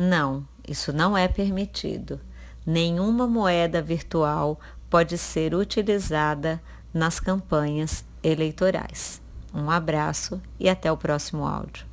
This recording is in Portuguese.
Não, isso não é permitido. Nenhuma moeda virtual pode ser utilizada nas campanhas eleitorais. Um abraço e até o próximo áudio.